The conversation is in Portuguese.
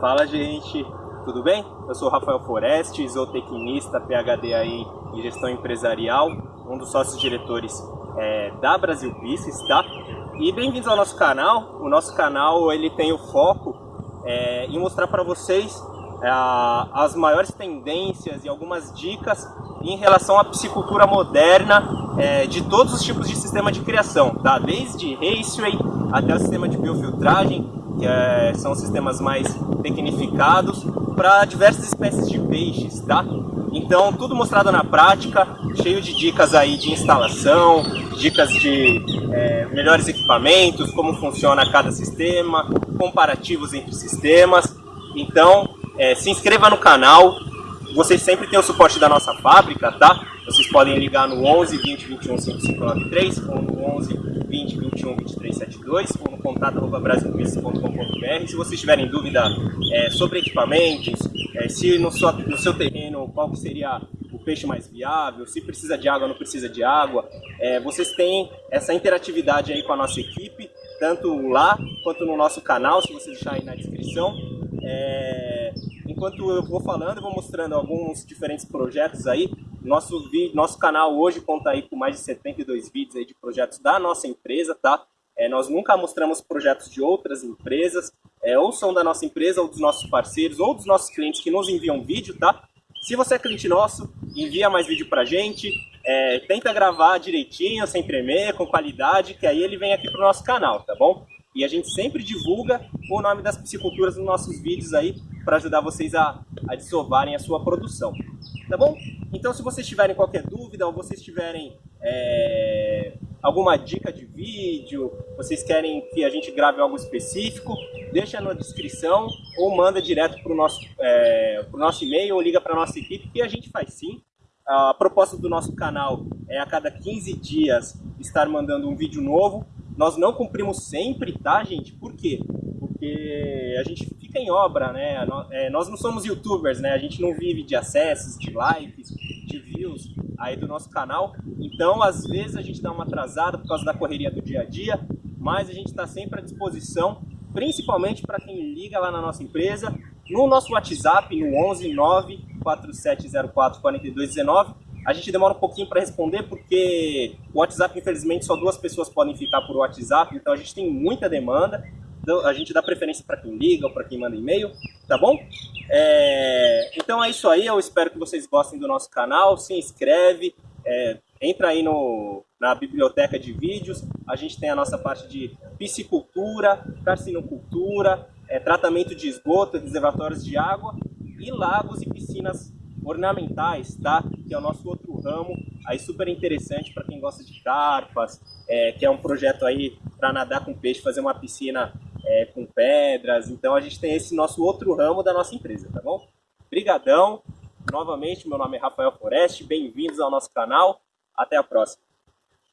Fala gente, tudo bem? Eu sou Rafael Foreste, zootecnista, PhD aí em gestão empresarial, um dos sócios diretores é, da Brasil Pisces, tá? E bem-vindos ao nosso canal. O nosso canal ele tem o foco é, em mostrar para vocês é, as maiores tendências e algumas dicas em relação à piscicultura moderna é, de todos os tipos de sistema de criação, tá? Desde raceway até o sistema de biofiltragem, que é, são sistemas mais tecnificados, para diversas espécies de peixes, tá? Então, tudo mostrado na prática, cheio de dicas aí de instalação, dicas de é, melhores equipamentos, como funciona cada sistema, comparativos entre sistemas. Então, é, se inscreva no canal, vocês sempre têm o suporte da nossa fábrica, tá? Vocês podem ligar no 11 20 21 5593 ou no 11 20 21 23 72 ou no contato brasilpieces.com.br. Se vocês tiverem dúvida é, sobre equipamentos, é, se no seu, no seu terreno qual seria o peixe mais viável, se precisa de água não precisa de água, é, vocês têm essa interatividade aí com a nossa equipe, tanto lá quanto no nosso canal, se você deixar aí na descrição. É, enquanto eu vou falando, eu vou mostrando alguns diferentes projetos aí. Nosso, vídeo, nosso canal hoje conta aí com mais de 72 vídeos aí de projetos da nossa empresa, tá? É, nós nunca mostramos projetos de outras empresas, é, ou são da nossa empresa, ou dos nossos parceiros, ou dos nossos clientes que nos enviam vídeo, tá? Se você é cliente nosso, envia mais vídeo pra gente, é, tenta gravar direitinho, sem tremer, com qualidade, que aí ele vem aqui pro nosso canal, tá bom? E a gente sempre divulga o nome das pisciculturas nos nossos vídeos aí, para ajudar vocês a, a a sua produção, tá bom? Então se vocês tiverem qualquer dúvida, ou vocês tiverem é, alguma dica de vídeo, vocês querem que a gente grave algo específico, deixa na descrição ou manda direto para o nosso, é, nosso e-mail ou liga para a nossa equipe que a gente faz sim. A proposta do nosso canal é a cada 15 dias estar mandando um vídeo novo. Nós não cumprimos sempre, tá gente? Por quê? Porque a gente fica em obra, né? É, nós não somos youtubers, né? A gente não vive de acessos, de likes, de views aí do nosso canal. Então, às vezes a gente dá uma atrasada por causa da correria do dia a dia, mas a gente está sempre à disposição, principalmente para quem liga lá na nossa empresa, no nosso WhatsApp, no 11 94704 4219. A gente demora um pouquinho para responder porque o WhatsApp, infelizmente, só duas pessoas podem ficar por WhatsApp, então a gente tem muita demanda. Então, a gente dá preferência para quem liga ou para quem manda e-mail, tá bom? É... Então é isso aí, eu espero que vocês gostem do nosso canal, se inscreve, é... entra aí no, na biblioteca de vídeos, a gente tem a nossa parte de piscicultura, carcinocultura, é, tratamento de esgoto, reservatórios de água e lagos e piscinas ornamentais, tá? Que é o nosso outro ramo, aí super interessante para quem gosta de carpas, é, que é um projeto aí para nadar com peixe, fazer uma piscina é, com pedras. Então a gente tem esse nosso outro ramo da nossa empresa, tá bom? Brigadão. Novamente, meu nome é Rafael Foreste. Bem-vindos ao nosso canal. Até a próxima.